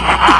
ha ha ha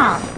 Huh.